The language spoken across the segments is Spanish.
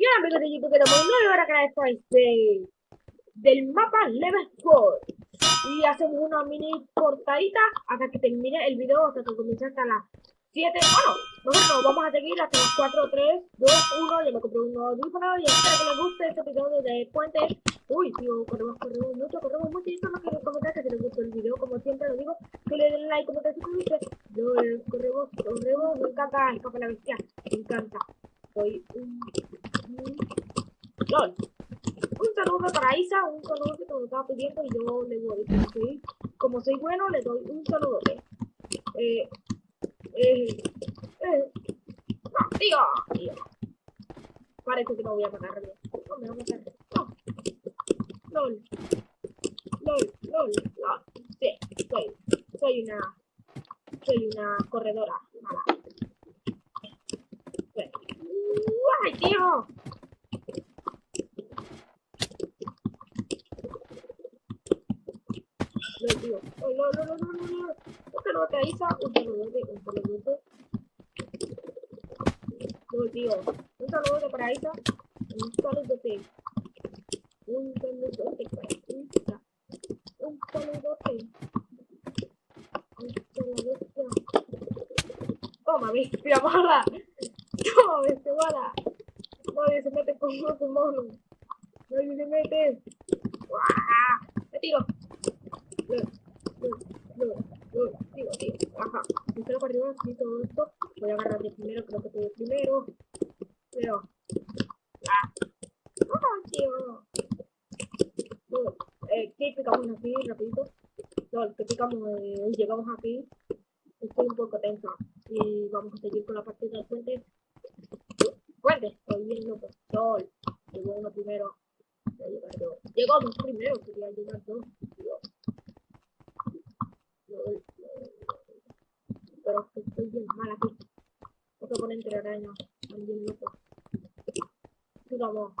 Ahora amigos de YouTube queremos una hora que estáis de, del mapa Level 4 y hacemos una mini cortadita hasta que termine el video hasta que comience hasta las 7 bueno, nosotros vamos a seguir hasta las 4, 3, 2, 1 yo me compré un nuevo audífono y espero que les guste este episodio de Puente. Uy tío, corremos, corremos mucho, corremos mucho. Y eso no quiero comentar que si les gustó el video como siempre lo digo, que le den like, comentar, suscribirse yo corremos, corremos, me encanta escapa la bestia, me encanta. Soy un LOL. Un saludo para Isa, un saludo que me estaba pidiendo y yo le voy a decir, como soy bueno, le doy un saludo. Eh, eh, eh, no, tío, tío. Parece que no voy a matar No me voy a matar. No. LOL. LOL, LOL, LOL. Sí, soy, soy una, soy una corredora mala. ¡Ay, tío! No, tío. Oh, no, no, no, no, no, no. Un saludote a Isa, un saludote, un saludote. No, tío. Un saludote para Isa. Un saludote. Un saludote para Isa. Un saludote. Un saludote. Toma, bestia mala. Toma, bestia mala. Nadie se mete con otro mono. Nadie se mete. Me tiro. Agarrar de primero, que tuve primero. Pero. Ah. No, tío. No. Eh, ¿qué picamos llegamos aquí. Estoy un poco tensa. Y vamos a seguir con la partida del puente. Estoy bien. Llegó primero. Llegó dos primero, quería llegar dos. Pero estoy bien mal aquí. Otro oponente araña. Bien loco. Sigamos.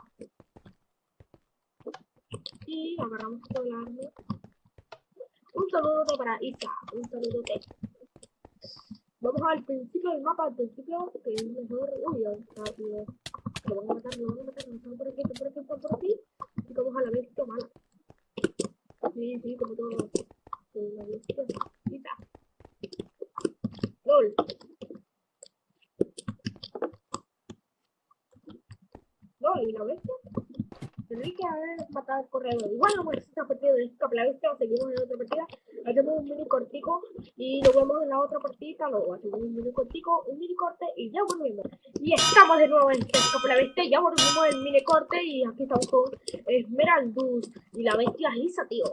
Y agarramos todo el arma. Un saludo para Isa. Un saludo Vamos al principio del mapa, al principio, que es mejor. Uy, ya está, tío. Lo van a matar, lo van a matar, están por aquí, están por aquí, por aquí. Y vamos a la bestia mala. Sí, sí, como todo. La bestia malita. LOL. LOL, ¿y la bestia? Tendría que haber matado al corredor. Igual no hemos esta partida de esta la bestia, seguimos en otra partida hacemos un mini cortico y lo vemos en la otra partida, luego hacemos un mini cortico, un mini corte y ya volvemos. Y estamos de nuevo en la Bestia, ya volvimos el mini corte y aquí estamos con Esmeraldus y la bestia Isa, tío.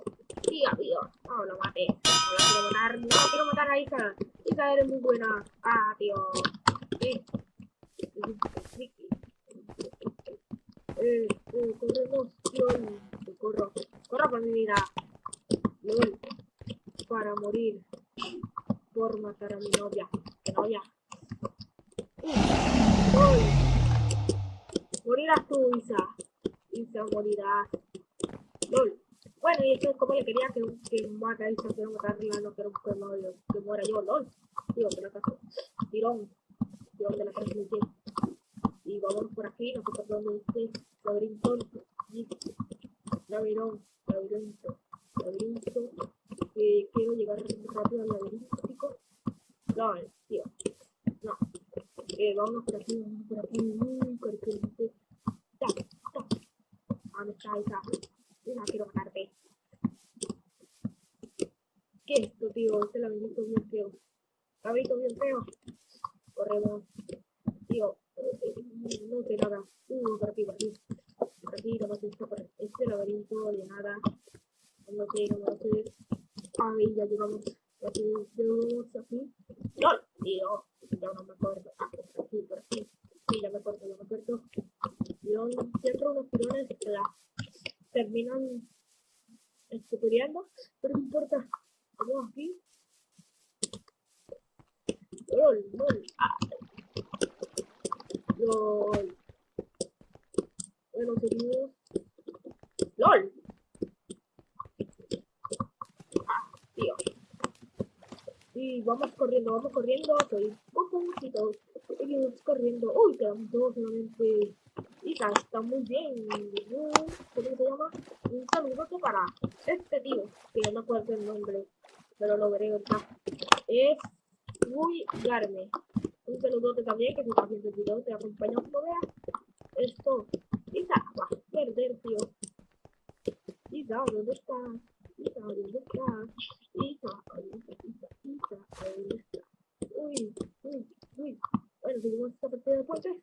Tío, tío, no lo maté, no quiero matar, quiero matar a Isa. Isa eres muy buena. Ah, tío. Eh, eh, corremos, tío, corro, corro por mi vida para morir por matar a mi novia. Novia. ¡Uy! Morirás tú, Isa. Isa, morirás. LOL. Bueno, y esto es como le quería que, que mate a Isa, quiero matarla, no quiero que, no, que muera yo, LOL. Tío, que la caso. Tirón. Tirón de la transmisión. Y vamos por aquí, no sé por dónde esté. Laberinto. Laberinto. Laberinto. Laberinto que quiero llegar rápido al laberíntico. No, tío. No. Eh, vamos por aquí, vamos por aquí, muy corriente. Ya, ya. Ah, me está, está. No quiero matarte. ¿Qué es esto, tío? Este laberinto bien feo. Laberinto bien feo. Corremos. Tío, no sé nada. Uh, por aquí, por aquí. Por aquí, no sé, por este laberinto de nada. Sé, no sé. Ahí ya llegamos. Aquí. ¡No! Ya no me acuerdo. Ah, por aquí, por aquí. Sí, ya me acuerdo, ya me acuerdo. Yo siempre unos tirones que la terminan escupiriendo, pero no importa. Vamos aquí. LOL, LOL. Ah. Bueno, seguimos. LOL. Y vamos corriendo, vamos corriendo. Soy un poquito. Seguimos corriendo. Uy, quedamos dos solamente. Y Isa, está muy bien. ¿Cómo se llama? Un saludo para este tío, que no me acuerdo el nombre, pero lo veré ahorita. Es muy Garme. Un saludote también, que si estás viendo el video, te acompaña como veas. Esto, Isa, va a perder, tío. Isa, ¿dónde estás? Isa, ¿dónde estás? Isa, ¿dónde está? Uy, uy, uy. Bueno, esta partida de.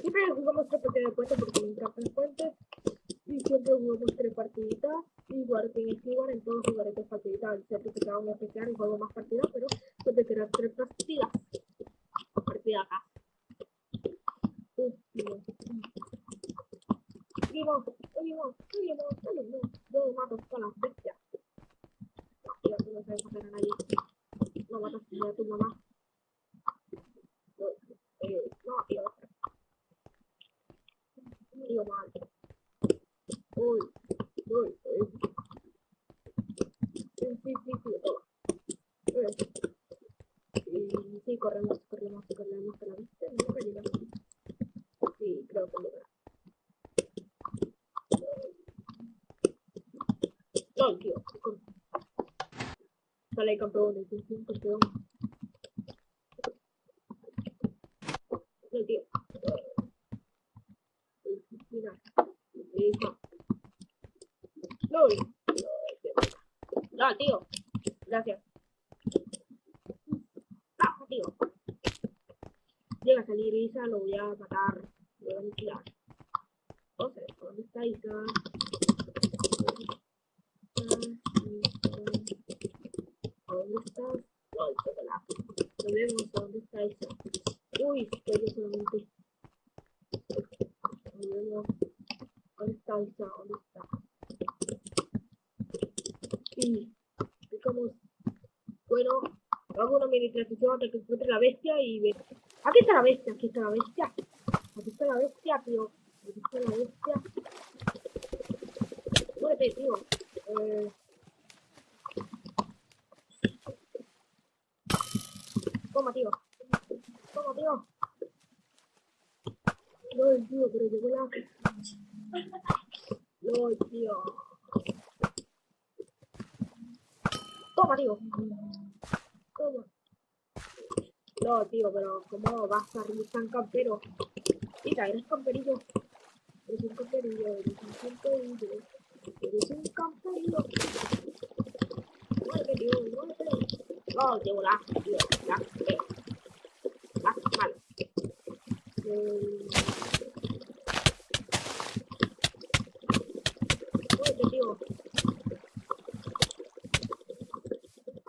Siempre jugamos esta partida de porque. Y siempre jugamos tres partiditas. Igual que en en todos jugaré tres ser que más partidas, pero siempre quedan tres partidas. Partida acá. Tío, tú no sabes matar a nadie. No matas a tu mamá. No, no, tío. Tío. Uy, uy, uy. Sí, sí, sí, sí, corremos, corremos, corremos a la vista. No llegamos. Sí, creo que logra. No, tío. con- Sale campeón, es un campeón. No, tío. No, no, tío. Gracias. No, tío. Llega a salir Isa, lo voy a matar. Lo voy a aniquilar. O sea, ¿dónde está Isa? ¿Dónde estás? No, chocolate. Lo vemos, ¿dónde está Isa? Uy, estoy solamente. Lo vemos. ¿Dónde está Isa? ¿Dónde está? Y digamos, bueno, hago una mini transición hasta que encuentre la bestia y ve. Aquí está la bestia, aquí está la bestia. Aquí está la bestia, tío. Aquí está la bestia. Muérete, tío. Eh... Toma, tío. Toma, tío. No, tío, pero llegó la... No, tío. Toma, tío. Toma. No, tío, pero ¿cómo vas a salir tan campero? Mira, eres camperillo. Eres un camperillo, eres un camperillo. Eres un camperillo. Tío, muérete. No, tío, la, tío, mal. Eh, Muérete, tío.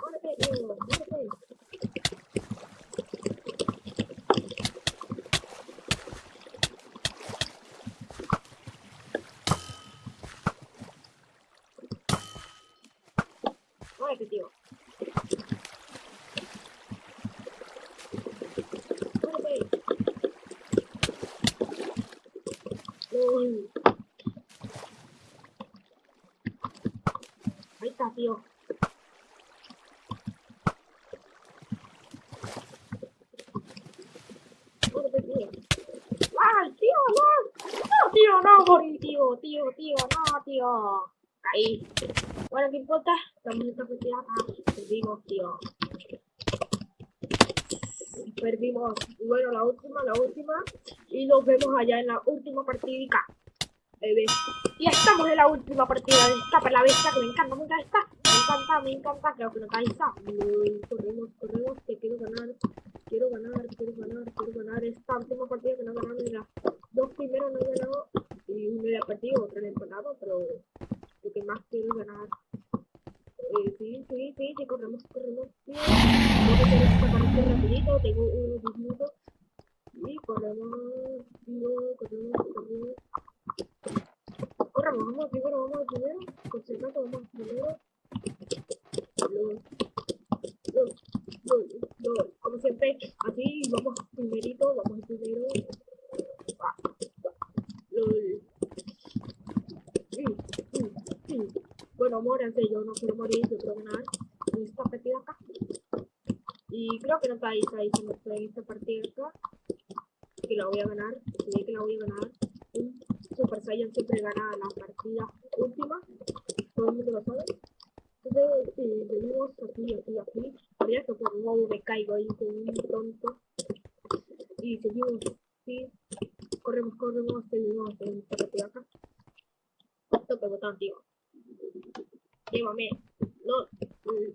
Muérete, tío, muérete. Ahí está, tío. ¡Ay, tío, no! No, tío, no, tío, tío, tío, no, tío. Caí. Bueno, ¿qué importa? Partida. Ah, perdimos, tío. Perdimos. Bueno, la última, la última. Y nos vemos allá en la última partida. Bebé. Y estamos en la última partida de esta para la bestia que me encanta, me encanta. Me encanta, me encanta. Creo que no. Uy, Corremos, corremos, que quiero ganar. Quiero ganar, quiero ganar, quiero ganar. Esta última partida que no ganado ni las dos primeros no he ganado. Y una la he perdido, otra la he empatado, pero lo que más quiero ganar. Sí, sí, sí, sí, corremos, corremos. Que hacer esta partida rapidito, tengo unos 10 minutos. Y corremos, corremos, corremos. Corremos, vamos primero, vamos primero. Concentrate, vamos primero. Como siempre, así vamos primerito, vamos primero. Ah, lol. Sí, sí, sí. Bueno, muéranse, yo no quiero morir, yo quiero ganar en esta partida acá. Y creo que no está ahí, está ahí, se me fue esta partida acá. que la voy a ganar, ve que la voy a ganar. Un Super Saiyan siempre gana la partida última, todo el mundo lo sabe. Entonces, eh, venimos aquí, aquí, aquí. Mira que por nuevo me caigo ahí con un tonto. Y seguimos así. Corremos, corremos, seguimos esta partida acá. Toca botón, tío. Llévame. No. Mm.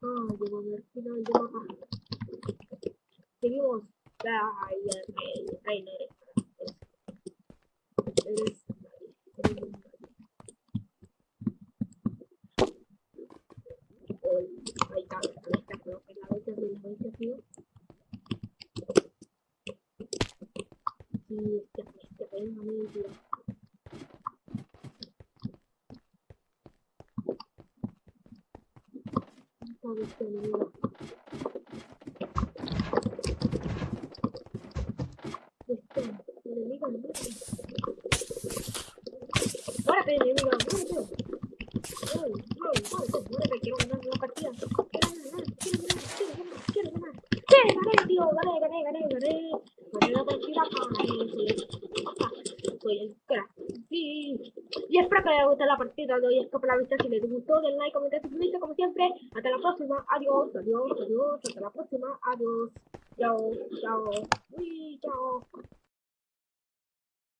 Ah, llévame al final del mapa. Seguimos. Ay, ay, ay, ay, no eres para. Eres nadie. Eres un nadie. Ay, ahí está, ahí está, pero en la vez de la vez tío. Sí, ya, ya, ya, ya, tío. Esta vez que me digo. Este, enemigo, enemigo. Muérete, enemigo, muérete. Ay, ay, ay, muérete, quiero ganar una partida. Quiero ganar, quiero ganar, quiero ganar, quiero ganar. Sí, gané, gané, gané, gané, la partida, gané, sí. Soy el crack. Espero que les guste la partida de hoy. Es que la vista. Si les gustó, den like, comenten, suscríbanse como siempre. Hasta la próxima. Adiós, adiós, adiós. Hasta la próxima. Adiós. Chao, chao. Uy, chao.